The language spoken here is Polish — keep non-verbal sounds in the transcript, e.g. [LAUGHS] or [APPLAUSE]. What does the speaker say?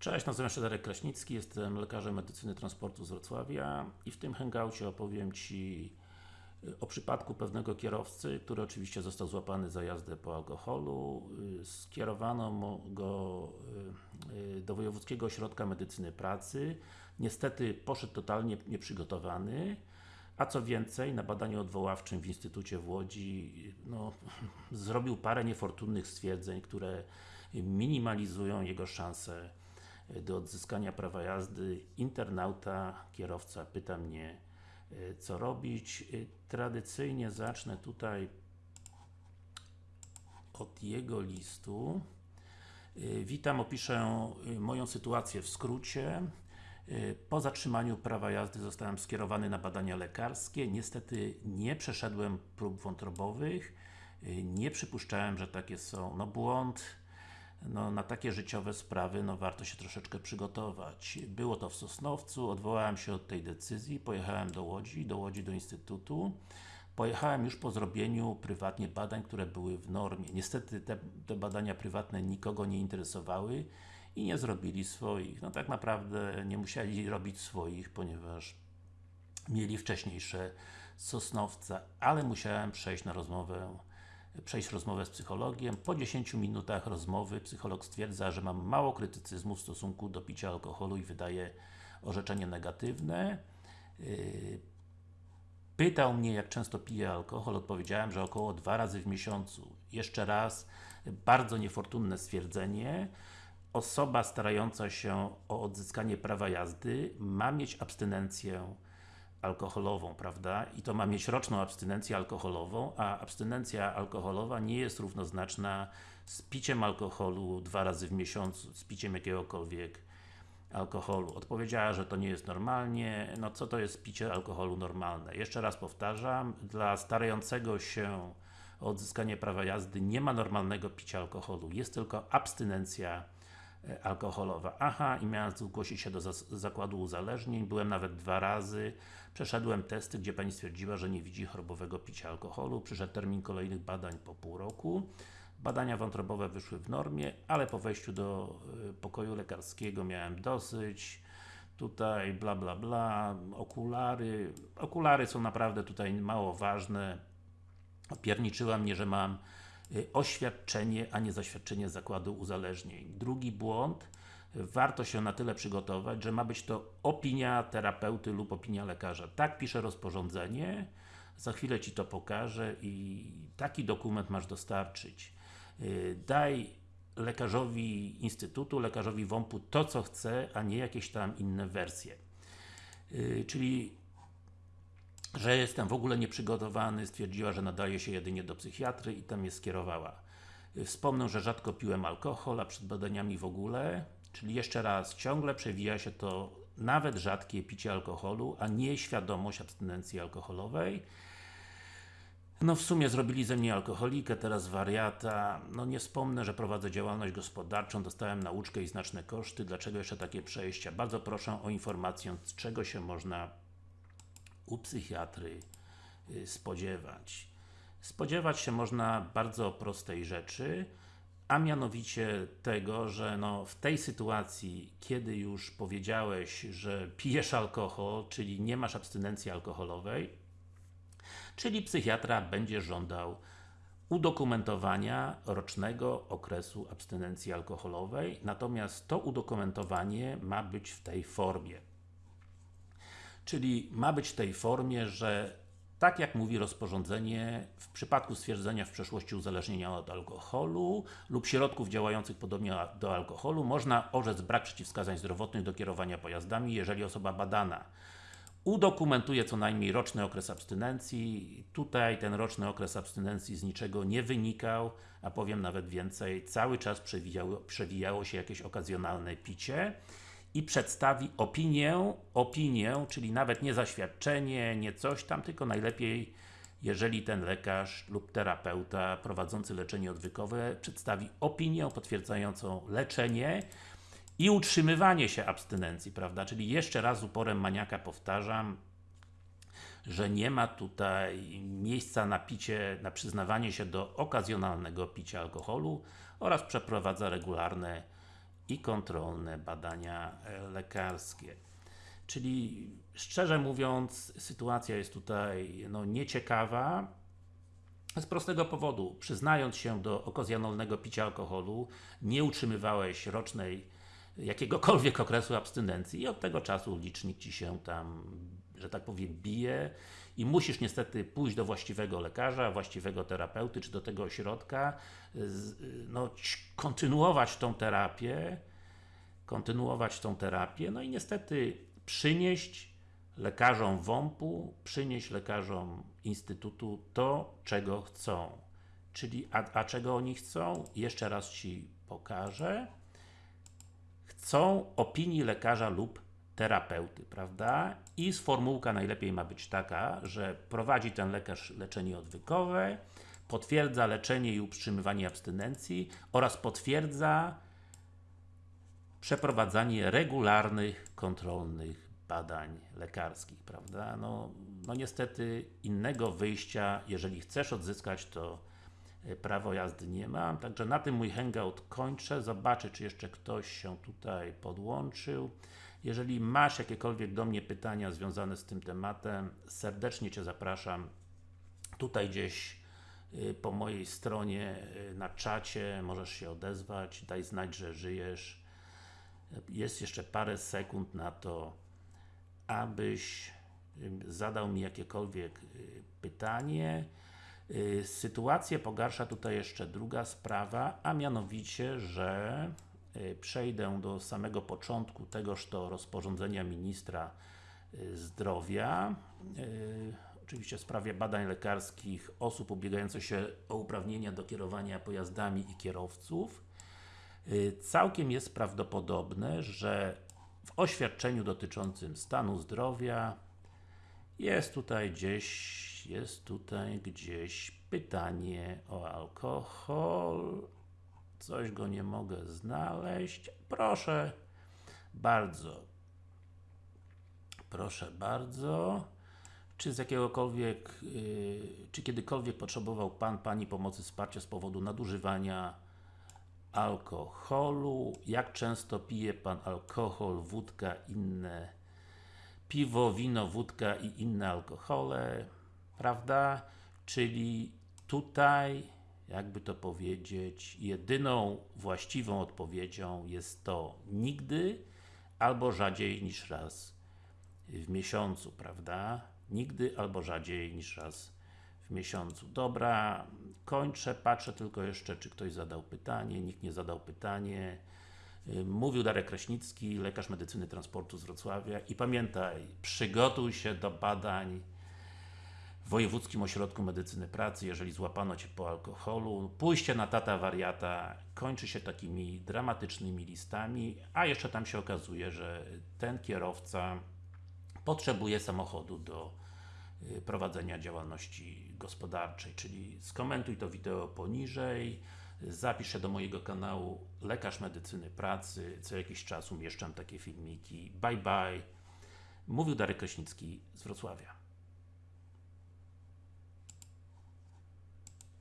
Cześć, nazywam się Darek Kraśnicki, jestem lekarzem medycyny transportu z Wrocławia i w tym hangoucie opowiem Ci y, o przypadku pewnego kierowcy, który oczywiście został złapany za jazdę po alkoholu. Y, skierowano go y, do Wojewódzkiego Ośrodka Medycyny Pracy. Niestety poszedł totalnie nieprzygotowany. A co więcej, na badaniu odwoławczym w Instytucie w Łodzi no, [LAUGHS] zrobił parę niefortunnych stwierdzeń, które minimalizują jego szanse do odzyskania prawa jazdy. Internauta, kierowca pyta mnie, co robić. Tradycyjnie zacznę tutaj od jego listu. Witam, opiszę moją sytuację w skrócie. Po zatrzymaniu prawa jazdy zostałem skierowany na badania lekarskie. Niestety nie przeszedłem prób wątrobowych. Nie przypuszczałem, że takie są. No błąd. No, na takie życiowe sprawy no, warto się troszeczkę przygotować. Było to w Sosnowcu, odwołałem się od tej decyzji, pojechałem do Łodzi, do Łodzi do Instytutu. Pojechałem już po zrobieniu prywatnie badań, które były w normie. Niestety te, te badania prywatne nikogo nie interesowały i nie zrobili swoich. No tak naprawdę nie musieli robić swoich, ponieważ mieli wcześniejsze Sosnowca, ale musiałem przejść na rozmowę przejść rozmowę z psychologiem. Po 10 minutach rozmowy psycholog stwierdza, że mam mało krytycyzmu w stosunku do picia alkoholu i wydaje orzeczenie negatywne. Yy, pytał mnie, jak często piję alkohol, odpowiedziałem, że około dwa razy w miesiącu. Jeszcze raz, bardzo niefortunne stwierdzenie. Osoba starająca się o odzyskanie prawa jazdy ma mieć abstynencję alkoholową, prawda? I to ma mieć roczną abstynencję alkoholową, a abstynencja alkoholowa nie jest równoznaczna z piciem alkoholu dwa razy w miesiącu, z piciem jakiegokolwiek alkoholu. Odpowiedziała, że to nie jest normalnie. No co to jest picie alkoholu normalne? Jeszcze raz powtarzam, dla starającego się o odzyskanie prawa jazdy nie ma normalnego picia alkoholu. Jest tylko abstynencja alkoholowa. Aha, i miałem zgłosić się do zakładu uzależnień, byłem nawet dwa razy, przeszedłem testy, gdzie Pani stwierdziła, że nie widzi chorobowego picia alkoholu, przyszedł termin kolejnych badań po pół roku. Badania wątrobowe wyszły w normie, ale po wejściu do e, pokoju lekarskiego miałem dosyć, tutaj bla bla bla, okulary, okulary są naprawdę tutaj mało ważne, opierniczyła mnie, że mam oświadczenie, a nie zaświadczenie zakładu uzależnień. Drugi błąd, warto się na tyle przygotować, że ma być to opinia terapeuty lub opinia lekarza. Tak pisze rozporządzenie, za chwilę Ci to pokażę i taki dokument masz dostarczyć. Y, daj lekarzowi instytutu, lekarzowi WOMP-u to, co chce, a nie jakieś tam inne wersje. Y, czyli że jestem w ogóle nieprzygotowany, stwierdziła, że nadaje się jedynie do psychiatry i tam mnie skierowała. Wspomnę, że rzadko piłem alkohol, a przed badaniami w ogóle, czyli jeszcze raz, ciągle przewija się to nawet rzadkie picie alkoholu, a nie świadomość abstynencji alkoholowej. No w sumie zrobili ze mnie alkoholikę, teraz wariata. No nie wspomnę, że prowadzę działalność gospodarczą, dostałem nauczkę i znaczne koszty. Dlaczego jeszcze takie przejścia? Bardzo proszę o informację, z czego się można u psychiatry y, spodziewać? Spodziewać się można bardzo prostej rzeczy, a mianowicie tego, że no, w tej sytuacji, kiedy już powiedziałeś, że pijesz alkohol, czyli nie masz abstynencji alkoholowej, czyli psychiatra będzie żądał udokumentowania rocznego okresu abstynencji alkoholowej, natomiast to udokumentowanie ma być w tej formie. Czyli ma być w tej formie, że tak jak mówi rozporządzenie, w przypadku stwierdzenia w przeszłości uzależnienia od alkoholu lub środków działających podobnie do alkoholu, można orzec brak przeciwwskazań zdrowotnych do kierowania pojazdami, jeżeli osoba badana udokumentuje co najmniej roczny okres abstynencji. Tutaj ten roczny okres abstynencji z niczego nie wynikał, a powiem nawet więcej, cały czas przewijało, przewijało się jakieś okazjonalne picie i przedstawi opinię, opinię, czyli nawet nie zaświadczenie, nie coś tam, tylko najlepiej jeżeli ten lekarz lub terapeuta prowadzący leczenie odwykowe przedstawi opinię potwierdzającą leczenie i utrzymywanie się abstynencji, prawda? Czyli jeszcze raz uporem maniaka powtarzam, że nie ma tutaj miejsca na picie, na przyznawanie się do okazjonalnego picia alkoholu oraz przeprowadza regularne i kontrolne badania e, lekarskie. Czyli szczerze mówiąc, sytuacja jest tutaj no, nieciekawa, z prostego powodu, przyznając się do okazjonalnego picia alkoholu, nie utrzymywałeś rocznej jakiegokolwiek okresu abstynencji i od tego czasu licznik Ci się tam, że tak powiem, bije i musisz niestety pójść do właściwego lekarza, właściwego terapeuty, czy do tego ośrodka, no, kontynuować tą terapię, kontynuować tą terapię, no i niestety przynieść lekarzom WOMP-u, przynieść lekarzom Instytutu to, czego chcą. Czyli, a, a czego oni chcą? Jeszcze raz Ci pokażę. Chcą opinii lekarza lub terapeuty, prawda? I sformułka najlepiej ma być taka, że prowadzi ten lekarz leczenie odwykowe, potwierdza leczenie i utrzymywanie abstynencji oraz potwierdza przeprowadzanie regularnych, kontrolnych badań lekarskich, prawda? No, no niestety innego wyjścia, jeżeli chcesz odzyskać to e, prawo jazdy nie mam, także na tym mój hangout kończę, zobaczę czy jeszcze ktoś się tutaj podłączył. Jeżeli masz jakiekolwiek do mnie pytania związane z tym tematem, serdecznie Cię zapraszam tutaj gdzieś y, po mojej stronie y, na czacie, możesz się odezwać, daj znać, że żyjesz. Jest jeszcze parę sekund na to, abyś y, zadał mi jakiekolwiek pytanie. Sytuację pogarsza tutaj jeszcze druga sprawa, a mianowicie, że przejdę do samego początku tegoż to rozporządzenia Ministra Zdrowia oczywiście w sprawie badań lekarskich osób ubiegających się o uprawnienia do kierowania pojazdami i kierowców. Całkiem jest prawdopodobne, że w oświadczeniu dotyczącym stanu zdrowia jest tutaj gdzieś, jest tutaj gdzieś pytanie o alkohol. Coś go nie mogę znaleźć. Proszę bardzo. Proszę bardzo. Czy z jakiegokolwiek, yy, czy kiedykolwiek potrzebował Pan, Pani pomocy, wsparcia z powodu nadużywania alkoholu? Jak często pije Pan alkohol, wódka, inne piwo, wino, wódka i inne alkohole? Prawda? Czyli tutaj, jakby to powiedzieć, jedyną właściwą odpowiedzią jest to nigdy albo rzadziej niż raz w miesiącu, prawda? Nigdy albo rzadziej niż raz w miesiącu. Dobra, kończę, patrzę tylko jeszcze, czy ktoś zadał pytanie, nikt nie zadał pytanie. Mówił Darek Kraśnicki, lekarz medycyny transportu z Wrocławia i pamiętaj, przygotuj się do badań Wojewódzkim Ośrodku Medycyny Pracy, jeżeli złapano Cię po alkoholu. Pójście na tata wariata kończy się takimi dramatycznymi listami, a jeszcze tam się okazuje, że ten kierowca potrzebuje samochodu do y, prowadzenia działalności gospodarczej, czyli skomentuj to wideo poniżej, zapisz się do mojego kanału Lekarz Medycyny Pracy, co jakiś czas umieszczam takie filmiki. Bye bye. Mówił Darek Kraśnicki z Wrocławia.